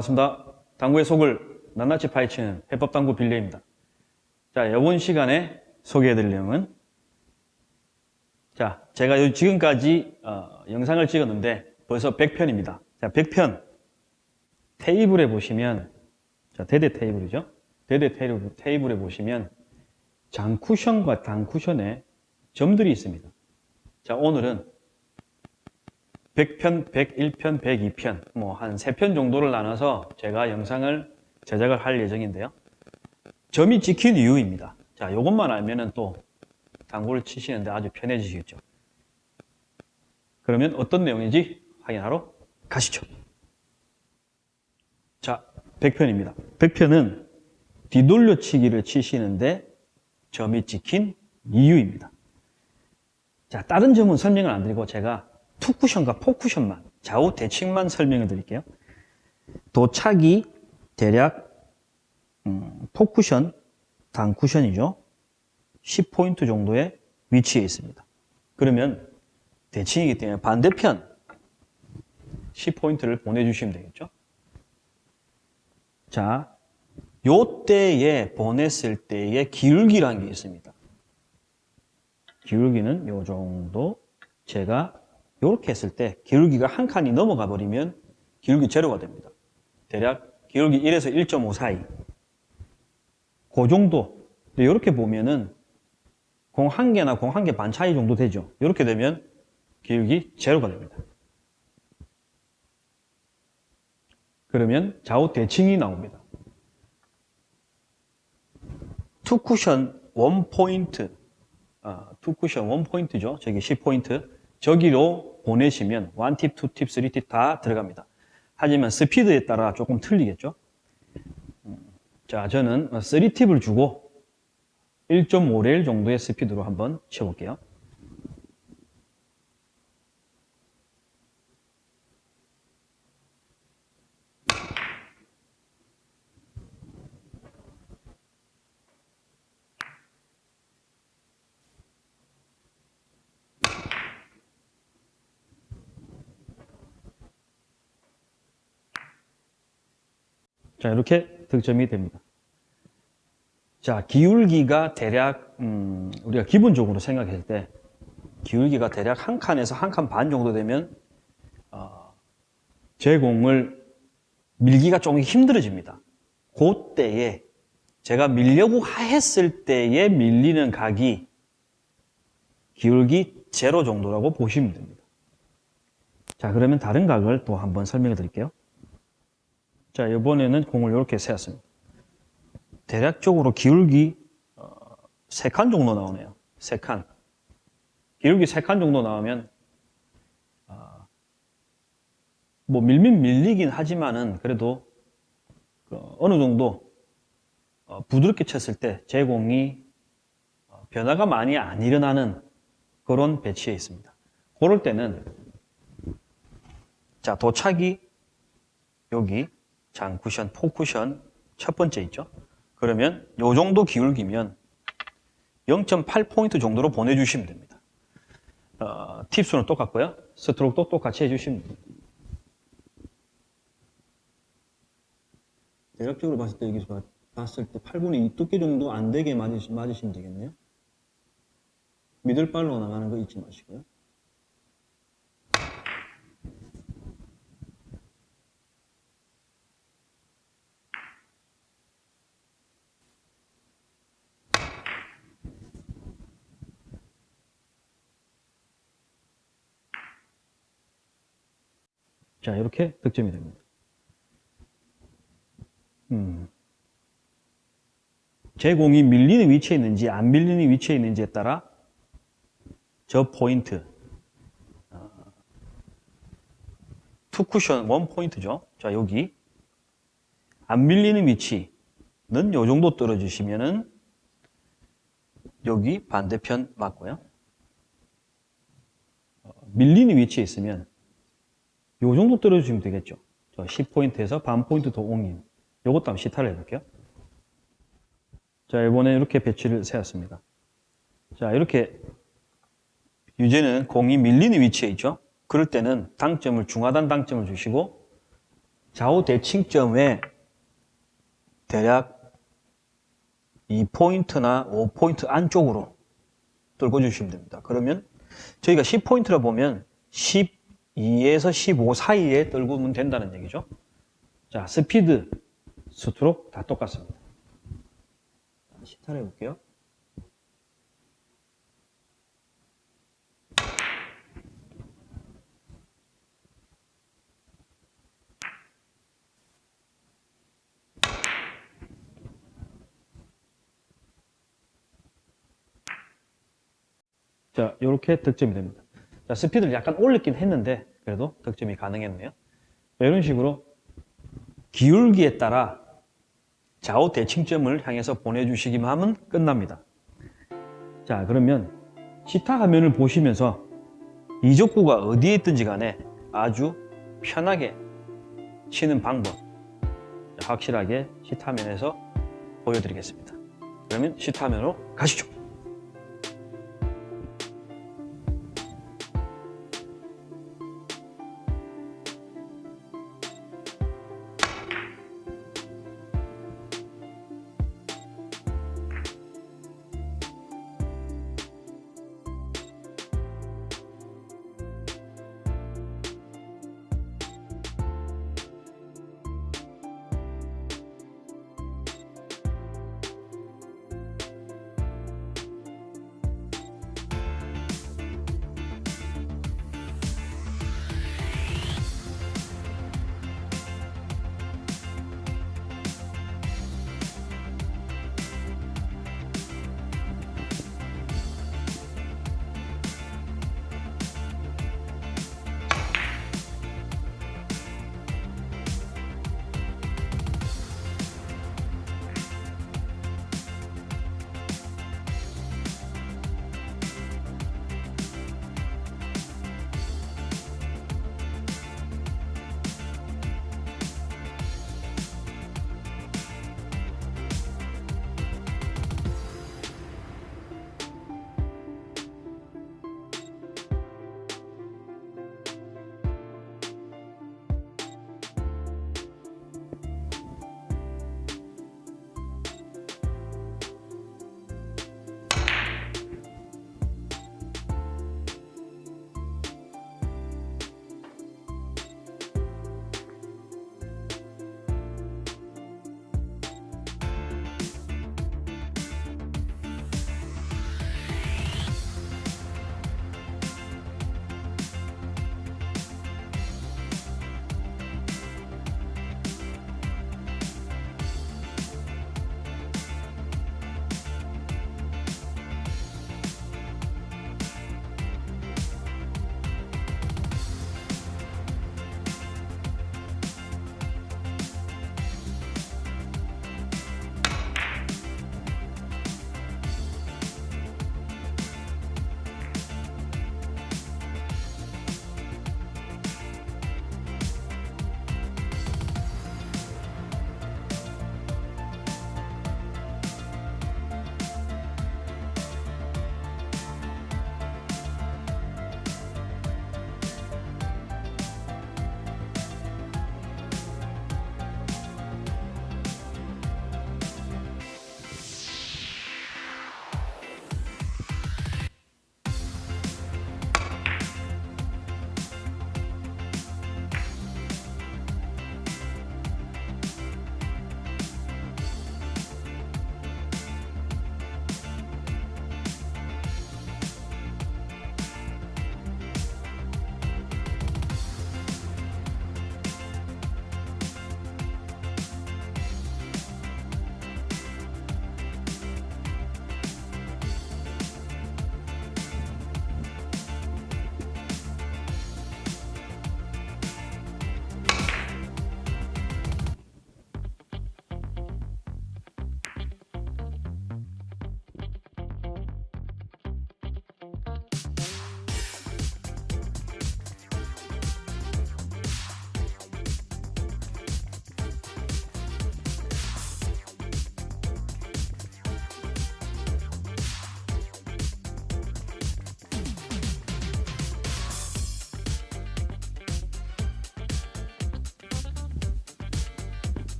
반갑습니다. 당구의 속을 낱낱이 파헤치는 해법당구 빌려입니다. 자, 이번 시간에 소개해드릴 내용은 자, 제가 지금까지 어, 영상을 찍었는데 벌써 100편입니다. 자, 100편 테이블에 보시면 자, 대대 테이블이죠. 대대 테이블, 테이블에 보시면 장쿠션과 단쿠션에 점들이 있습니다. 자, 오늘은 100편, 101편, 102편, 뭐 한 3편 정도를 나눠서 제가 영상을 제작을 할 예정인데요. 점이 찍힌 이유입니다. 자, 이것만 알면은 또 당구를 치시는데 아주 편해지시겠죠. 그러면 어떤 내용인지 확인하러 가시죠. 자, 100편입니다. 100편은 뒤돌려치기를 치시는데 점이 찍힌 이유입니다. 자, 다른 점은 설명을 안 드리고 제가 투쿠션과 포쿠션만 좌우 대칭만 설명을 드릴게요. 도착이 대략 음, 포쿠션, 단쿠션이죠. 10포인트 정도의 위치에 있습니다. 그러면 대칭이기 때문에 반대편 10포인트를 보내주시면 되겠죠. 자, 요 때에 보냈을 때의 기울기라는 게 있습니다. 기울기는 요 정도 제가 이렇게 했을 때 기울기가 한 칸이 넘어가 버리면 기울기 제로가 됩니다. 대략 기울기 1에서 1.5 사이. 그 정도. 이렇게 보면은 공 한 개나 공 한 개 반 차이 정도 되죠. 이렇게 되면 기울기 제로가 됩니다. 그러면 좌우 대칭이 나옵니다. two쿠션 one포인트, 아, two쿠션 one포인트죠. 저기 10포인트. 저기로 보내시면 1팁, 2팁, 3팁 다 들어갑니다. 하지만 스피드에 따라 조금 틀리겠죠. 음, 자, 저는 3팁을 주고 1.5레일 정도의 스피드로 한번 쳐볼게요. 자, 이렇게 득점이 됩니다. 자, 기울기가 대략, 음, 우리가 기본적으로 생각했을 때, 기울기가 대략 한 칸에서 한 칸 반 정도 되면, 어, 제공을 밀기가 조금 힘들어집니다. 그때에, 제가 밀려고 했을 때에 밀리는 각이 기울기 제로 정도라고 보시면 됩니다. 자, 그러면 다른 각을 또 한번 설명해 드릴게요. 자, 이번에는 공을 이렇게 세웠습니다. 대략적으로 기울기 3칸 어, 정도 나오네요. 3칸. 기울기 3칸 정도 나오면 어, 뭐 밀면 밀리긴 하지만은 그래도 그 어느 정도 어, 부드럽게 쳤을 때 제 공이 변화가 많이 안 일어나는 그런 배치에 있습니다. 그럴 때는 자 도착이 여기 장 쿠션, 포 쿠션 첫 번째 있죠. 그러면 요 정도 기울기면 0.8포인트 정도로 보내주시면 됩니다. 어, 팁수는 똑같고요. 스트로크도 똑같이 해주시면 됩니다. 대략적으로 봤을 때 여기서 봤을 때 8분의 2 두께 정도 안 되게 맞으시, 맞으시면 되겠네요. 미들발로 나가는 거 잊지 마시고요. 자, 이렇게 득점이 됩니다. 음. 제 공이 밀리는 위치에 있는지 안 밀리는 위치에 있는지에 따라 저 포인트 어, two 쿠션 one 포인트죠. 자, 여기 안 밀리는 위치는 요 정도 떨어지시면은 여기 반대편 맞고요. 어, 밀리는 위치에 있으면 요 정도 떨어주시면 되겠죠. 저 10포인트에서 반 포인트 더 옮긴. 요것도 한번 시타를 해볼게요. 자, 이번에 이렇게 배치를 세웠습니다. 자, 이렇게 유제는 공이 밀리는 위치에 있죠. 그럴 때는 당점을 중하단 당점을 주시고 좌우 대칭점에 대략 2포인트나 5포인트 안쪽으로 떨궈 주시면 됩니다. 그러면 저희가 10포인트라 보면 12에서 15 사이에 떨구면 된다는 얘기죠. 자, 스피드, 스트로크 다 똑같습니다. 시타를 해볼게요. 자, 이렇게 득점이 됩니다. 자, 스피드를 약간 올렸긴 했는데, 그래도 득점이 가능했네요. 자, 이런 식으로 기울기에 따라 좌우 대칭점을 향해서 보내주시기만 하면 끝납니다. 자, 그러면 시타 화면을 보시면서 이족구가 어디에 있든지 간에 아주 편하게 치는 방법 확실하게 시타 화면에서 보여드리겠습니다. 그러면 시타 화면으로 가시죠.